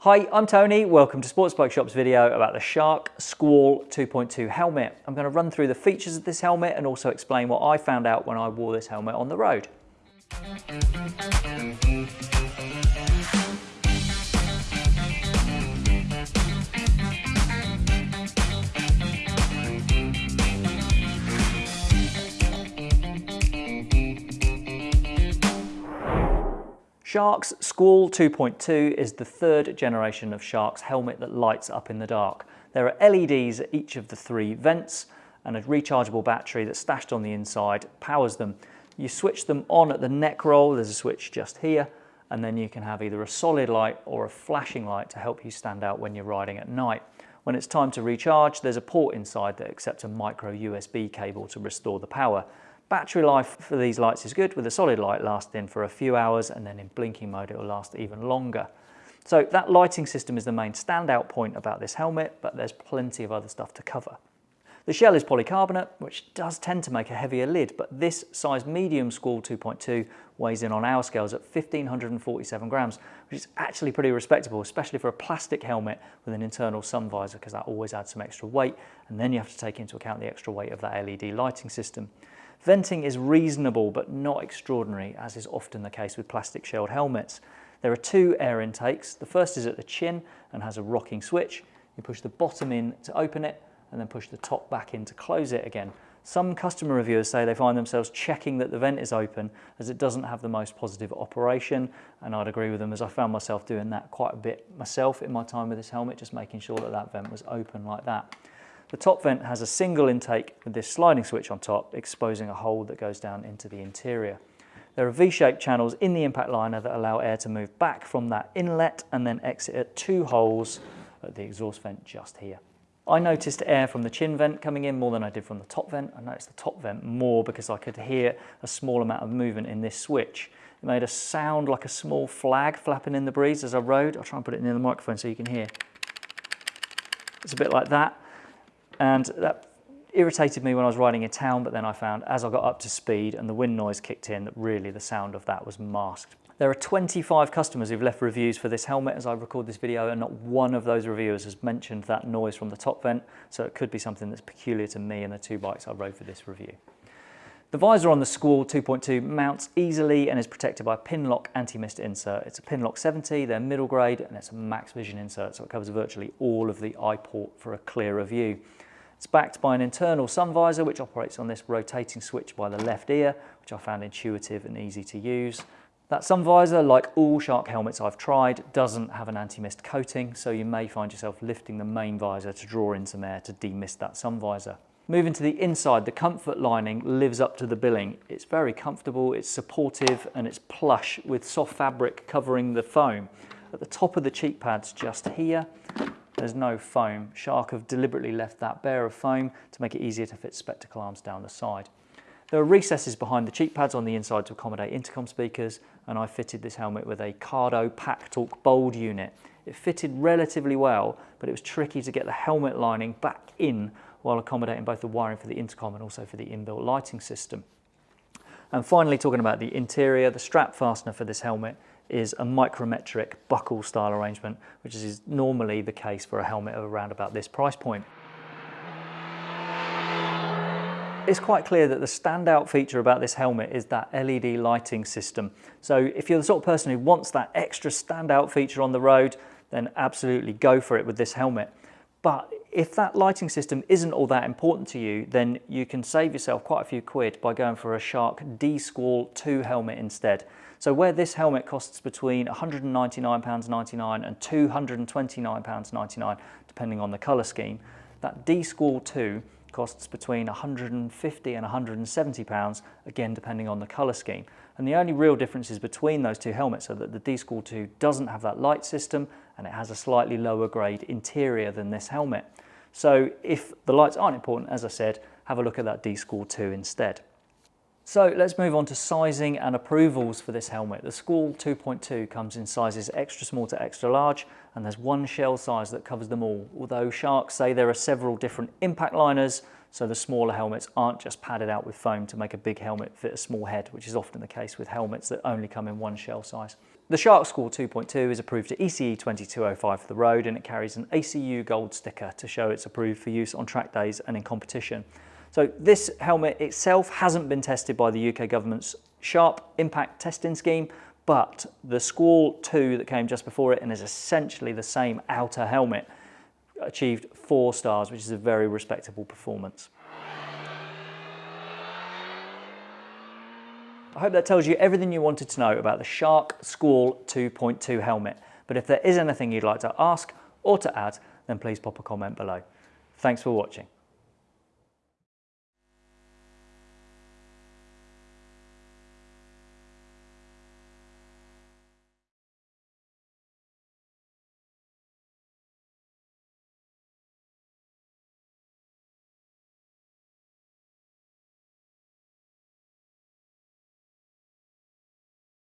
Hi, I'm Tony. Welcome to Sports Bike Shop's video about the Shark Skwal 2.2 helmet. I'm going to run through the features of this helmet and also explain what I found out when I wore this helmet on the road. Shark's Skwal 2.2 is the third generation of Shark's helmet that lights up in the dark. There are LEDs at each of the three vents and a rechargeable battery that's stashed on the inside powers them. You switch them on at the neck roll, there's a switch just here, and then you can have either a solid light or a flashing light to help you stand out when you're riding at night. When it's time to recharge, there's a port inside that accepts a micro USB cable to restore the power. Battery life for these lights is good with a solid light lasting for a few hours and then in blinking mode it will last even longer. So that lighting system is the main standout point about this helmet, but there's plenty of other stuff to cover. The shell is polycarbonate, which does tend to make a heavier lid, but this size medium Skwal 2.2 weighs in on our scales at 1547 grams, which is actually pretty respectable, especially for a plastic helmet with an internal sun visor, because that always adds some extra weight, and then you have to take into account the extra weight of that LED lighting system. Venting is reasonable but not extraordinary, as is often the case with plastic shelled helmets. There are two air intakes. The first is at the chin and has a rocking switch. You push the bottom in to open it and then push the top back in to close it again. Some customer reviewers say they find themselves checking that the vent is open as it doesn't have the most positive operation and I'd agree with them as I found myself doing that quite a bit myself in my time with this helmet, just making sure that that vent was open like that. The top vent has a single intake with this sliding switch on top, exposing a hole that goes down into the interior. There are V-shaped channels in the impact liner that allow air to move back from that inlet and then exit at two holes at the exhaust vent just here. I noticed air from the chin vent coming in more than I did from the top vent. I noticed the top vent more because I could hear a small amount of movement in this switch. It made a sound like a small flag flapping in the breeze as I rode. I'll try and put it near the microphone so you can hear. It's a bit like that. And that irritated me when I was riding in town, but then I found as I got up to speed and the wind noise kicked in, that really the sound of that was masked. There are 25 customers who've left reviews for this helmet as I record this video and not one of those reviewers has mentioned that noise from the top vent, so it could be something that's peculiar to me and the two bikes I rode for this review. The visor on the Skwal 2.2 mounts easily and is protected by a Pinlock anti-mist insert. It's a Pinlock 70, they're middle grade, and it's a max vision insert, so it covers virtually all of the eye port for a clearer view. It's backed by an internal sun visor which operates on this rotating switch by the left ear, which I found intuitive and easy to use. That sun visor, like all Shark helmets I've tried, doesn't have an anti-mist coating, so you may find yourself lifting the main visor to draw in some air to demist that sun visor. Moving to the inside, the comfort lining lives up to the billing. It's very comfortable, it's supportive, and it's plush with soft fabric covering the foam. At the top of the cheek pads just here, there's no foam. Shark have deliberately left that bare of foam to make it easier to fit spectacle arms down the side. There are recesses behind the cheek pads on the inside to accommodate intercom speakers and I fitted this helmet with a Cardo PackTalk Bold unit. It fitted relatively well but it was tricky to get the helmet lining back in while accommodating both the wiring for the intercom and also for the inbuilt lighting system. And finally talking about the interior, the strap fastener for this helmet is a micrometric buckle style arrangement, which is normally the case for a helmet of around about this price point. It's quite clear that the standout feature about this helmet is that LED lighting system. So if you're the sort of person who wants that extra standout feature on the road, then absolutely go for it with this helmet. But if that lighting system isn't all that important to you, then you can save yourself quite a few quid by going for a Shark D-Skwal 2 helmet instead. So where this helmet costs between £199.99 and £229.99, depending on the colour scheme, that D-Skwal 2 costs between 150 and 170 pounds, again depending on the colour scheme. And the only real differences between those two helmets are that the D-Skwal 2 doesn't have that light system and it has a slightly lower grade interior than this helmet. So if the lights aren't important, as I said, have a look at that D-Skwal 2 instead. So let's move on to sizing and approvals for this helmet. The Skwal 2.2 comes in sizes extra small to extra large and there's one shell size that covers them all. Although Sharks say there are several different impact liners, so the smaller helmets aren't just padded out with foam to make a big helmet fit a small head, which is often the case with helmets that only come in one shell size. The Shark Skwal 2.2 is approved to ECE 2205 for the road and it carries an ACU gold sticker to show it's approved for use on track days and in competition. So this helmet itself hasn't been tested by the UK government's SHARP impact testing scheme, but the Skwal 2 that came just before it and is essentially the same outer helmet achieved four stars, which is a very respectable performance. I hope that tells you everything you wanted to know about the Shark Skwal 2.2 helmet. But if there is anything you'd like to ask or to add, then please pop a comment below. Thanks for watching.